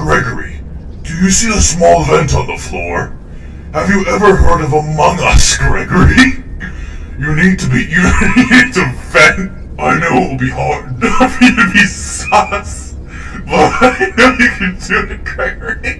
Gregory, do you see the small vent on the floor? Have you ever heard of Among Us, Gregory? You need to be, you need to vent. I know it will be hard for you to be sus, but I know you can do it, Gregory.